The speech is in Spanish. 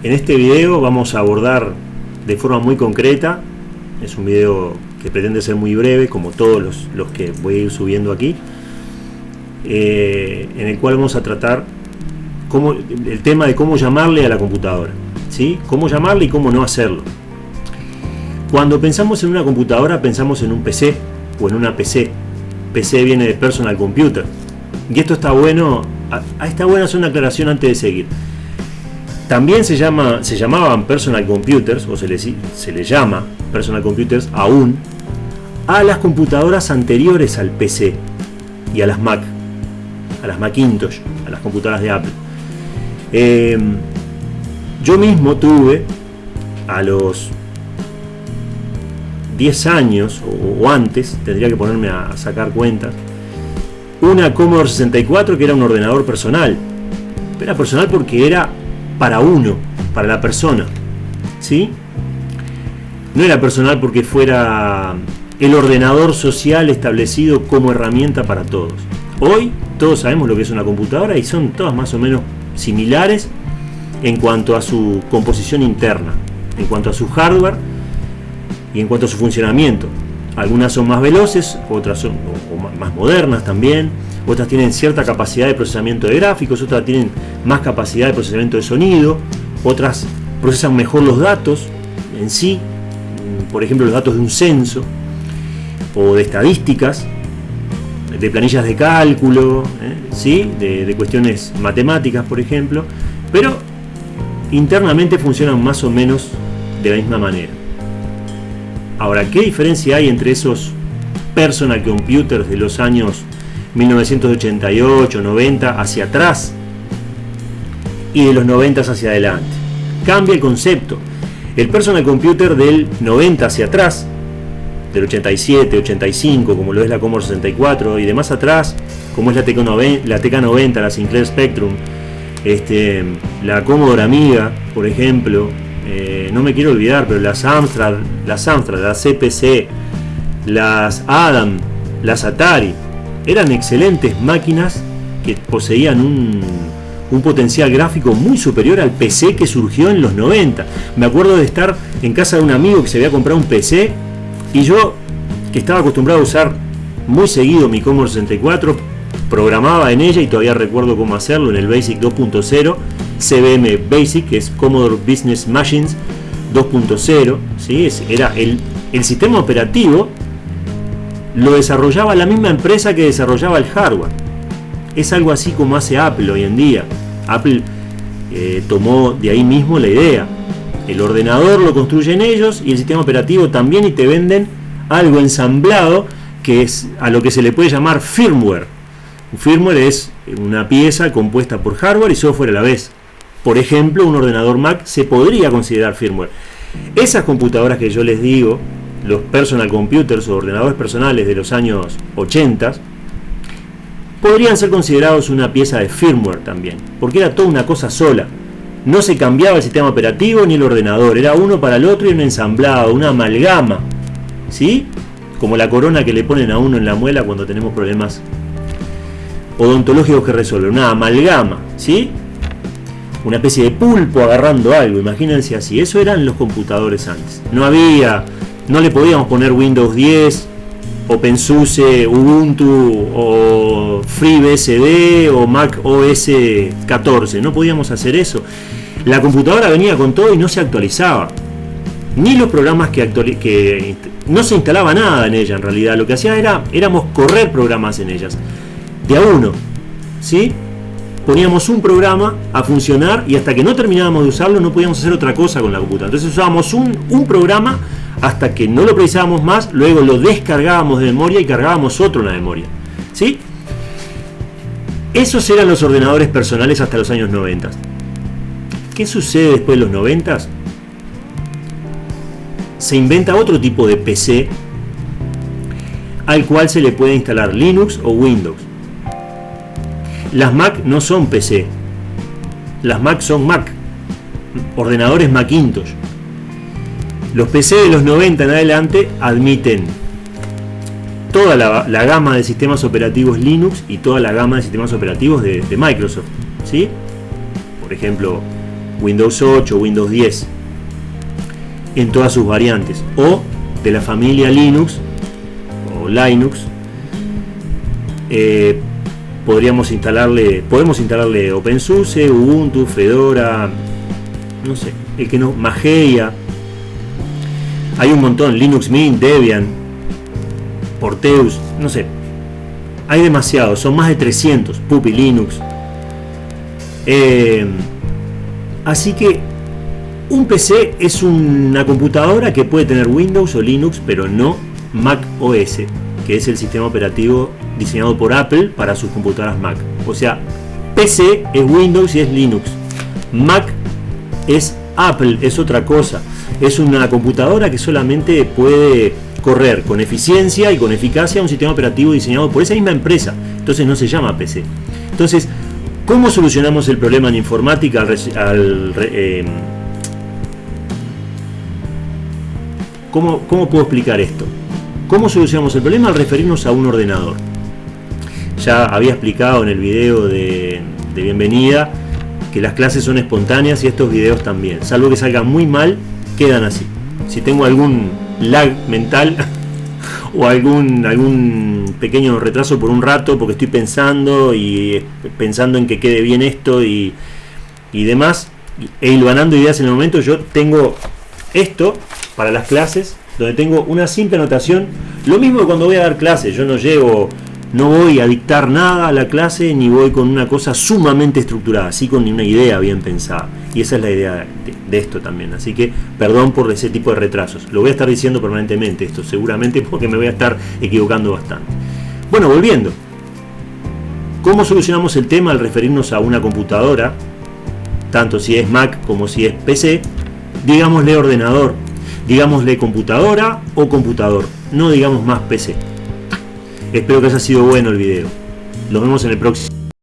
En este video vamos a abordar de forma muy concreta, es un video que pretende ser muy breve, como todos los, que voy a ir subiendo aquí, eh, en el cual vamos a tratar el tema de cómo llamarle a la computadora, ¿sí? cómo llamarle y cómo no hacerlo. Cuando pensamos en una computadora pensamos en un PC o en una PC. PC viene de Personal Computer. Y esto está bueno, está bueno hacer una aclaración antes de seguir. También se, llama, se llamaban personal computers, o se les, se llama personal computers aún, a las computadoras anteriores al PC y a las Mac, a las Macintosh, a las computadoras de Apple. Em, yo mismo tuve a los 10 años o, antes, tendría que ponerme a sacar cuentas, una Commodore 64 que era un ordenador personal. Era personal porque era para uno, para la persona. ¿Sí? No era personal porque fuera el ordenador social establecido como herramienta para todos. Hoy todos sabemos lo que es una computadora y son todas más o menos similares en cuanto a su composición interna, en cuanto a su hardware y en cuanto a su funcionamiento. Algunas son más veloces, otras son más modernas también, otras tienen cierta capacidad de procesamiento de gráficos, otras tienen más capacidad de procesamiento de sonido, otras procesan mejor los datos en sí, por ejemplo los datos de un censo, o de estadísticas, de planillas de cálculo, ¿eh? ¿sí? de, de cuestiones matemáticas, por ejemplo, pero internamente funcionan más o menos de la misma manera. Ahora, ¿qué diferencia hay entre esos personal computers de los años 1988, 90 hacia atrás y de los 90 hacia adelante. Cambia el concepto. El personal computer del 90 hacia atrás, del 87, 85, como lo es la Commodore 64 y de más atrás, como es la TK90, la, TK90, la Sinclair Spectrum, este, la Commodore Amiga, por ejemplo, eh, no me quiero olvidar, pero las Amstrad, las Amstrad, las CPC, las Adam, las Atari, eran excelentes máquinas que poseían un, potencial gráfico muy superior al PC que surgió en los 90. Me acuerdo de estar en casa de un amigo que se había comprado un PC y yo, que estaba acostumbrado a usar muy seguido mi Commodore 64, programaba en ella y todavía recuerdo cómo hacerlo en el Basic 2.0, CBM Basic, que es Commodore Business Machines 2.0, ¿sí? era el, el sistema operativo lo desarrollaba la misma empresa que desarrollaba el hardware. Es algo así como hace Apple hoy en día. Apple eh, tomó de ahí mismo la idea. El ordenador lo construyen ellos y el sistema operativo también y te venden algo ensamblado que es a lo que se le puede llamar firmware. Un firmware es una pieza compuesta por hardware y software a la vez. Por ejemplo, un ordenador Mac se podría considerar firmware. Esas computadoras que yo les digo, los personal computers o ordenadores personales de los años 80 podrían ser considerados una pieza de firmware también, porque era toda una cosa sola. No se cambiaba el sistema operativo ni el ordenador, era uno para el otro y un ensamblado, una amalgama. ¿Sí? Como la corona que le ponen a uno en la muela cuando tenemos problemas odontológicos que resolver, una amalgama, ¿sí? Una especie de pulpo agarrando algo, imagínense así. Eso eran los computadores antes. No había no le podíamos poner Windows 10, OpenSUSE, Ubuntu o FreeBSD o Mac OS 14. No podíamos hacer eso. La computadora venía con todo y no se actualizaba. Ni los programas que, que no se instalaba nada en ella en realidad. Lo que hacía era éramos correr programas en ellas. De a uno. ¿Sí? Poníamos un programa a funcionar y hasta que no terminábamos de usarlo no podíamos hacer otra cosa con la computadora. Entonces usábamos un, un programa hasta que no lo precisábamos más, luego lo descargábamos de memoria y cargábamos otro en la memoria. ¿Sí? Esos eran los ordenadores personales hasta los años 90. ¿Qué sucede después de los 90? Se inventa otro tipo de PC al cual se le puede instalar Linux o Windows. Las Mac no son PC, las Mac son Mac, ordenadores Macintosh. Los PC de los 90 en adelante admiten toda la, gama de sistemas operativos Linux y toda la gama de sistemas operativos de, Microsoft. ¿sí? Por ejemplo, Windows 8, Windows 10, en todas sus variantes, o de la familia Linux o Linux, eh, podríamos instalarle, podemos instalarle OpenSUSE, Ubuntu, Fedora, no sé, el que no, Mageia, hay un montón, Linux Mint, Debian, Porteus, no sé, hay demasiados, son más de 300, Puppy Linux. Eh, así que un PC es una computadora que puede tener Windows o Linux, pero no Mac OS, que es el sistema operativo diseñado por Apple para sus computadoras Mac. O sea, PC es Windows y es Linux. Mac es Apple, es otra cosa. Es una computadora que solamente puede correr con eficiencia y con eficacia un sistema operativo diseñado por esa misma empresa. Entonces no se llama PC. Entonces, ¿cómo solucionamos el problema en informática al, eh, ¿cómo, ¿Cómo puedo explicar esto? ¿Cómo solucionamos el problema al referirnos a un ordenador? Ya había explicado en el video de, de bienvenida que las clases son espontáneas y estos videos también. Salvo que salgan muy mal, quedan así. Si tengo algún lag mental o algún, algún pequeño retraso por un rato porque estoy pensando y pensando en que quede bien esto y, y demás e hilvanando ideas en el momento yo tengo esto para las clases donde tengo una simple anotación lo mismo cuando voy a dar clases yo no llevo no voy a dictar nada a la clase ni voy con una cosa sumamente estructurada, así con una idea bien pensada. Y esa es la idea de, esto también. Así que perdón por ese tipo de retrasos. Lo voy a estar diciendo permanentemente esto, seguramente porque me voy a estar equivocando bastante. Bueno, volviendo. ¿Cómo solucionamos el tema al referirnos a una computadora? Tanto si es Mac como si es PC. Digámosle ordenador, digámosle computadora o computador. No digamos más PC. Espero que haya sido bueno el video. Nos vemos en el próximo.